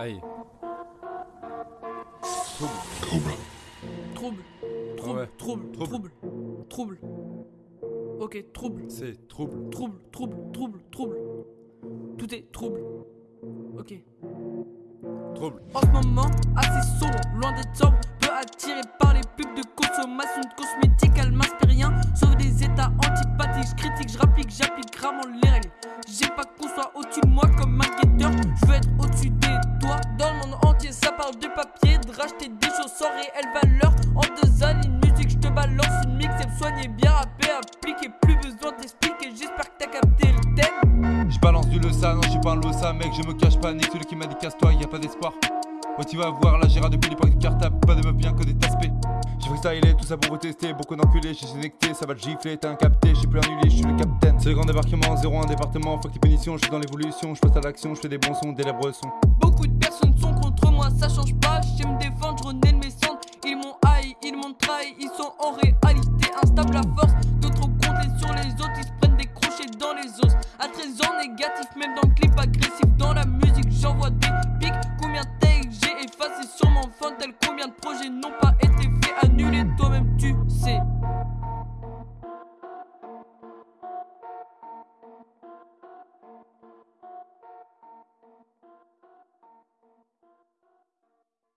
Aïe. Trouble. Trouble. Ah Trouble. ouais. Trouble. Trouble. Trouble. Trouble. Ok, trouble. C'est trouble. Trouble. Trouble. Trouble. Trouble. Tout est trouble. Ok. Trouble. En ce moment, assez sombre, loin d'être sobre, peu attiré par les pubs de consommation de cosmétiques, elle m'inspire rien, sauf des états antipathiques. Je critique, je rapplique, j'applique rarement les règles. J'ai pas qu'on soit au-dessus de moi comme un guetteur, papier, de racheter des choses sans réelle valeur. En deux années de musique, je te balance une mixtape soignée, bien rappé, appliqué, plus besoin d'expliquer. J'espère que t'as capté le thème. Je balance du Leusa, non je suis pas un Losa mec, je me cache pas, nique celui qui m'a dit casse-toi, y a pas d'espoir. Ouais tu vas voir, la gérard depuis l'époque du cartable, pas de meuf bien que des taspés. J'ai freestylé, tout ça pour vous tester, beaucoup d'enculés, j'ai connecté, ça va te gifler, t'es un capté, j'ai plus annulé, je suis le capitaine. C'est le grand débarquement, zéro un département, fuck les punitions, je suis dans l'évolution, je passe à l'action, je fais des bons sons, des lèvres sons. Beaucoup de personnes os. À 13 ans, négatif, même dans le clip agressif. Dans la musique, j'envoie des pics. Combien de j'ai effacé sur mon phone, tel combien de projets été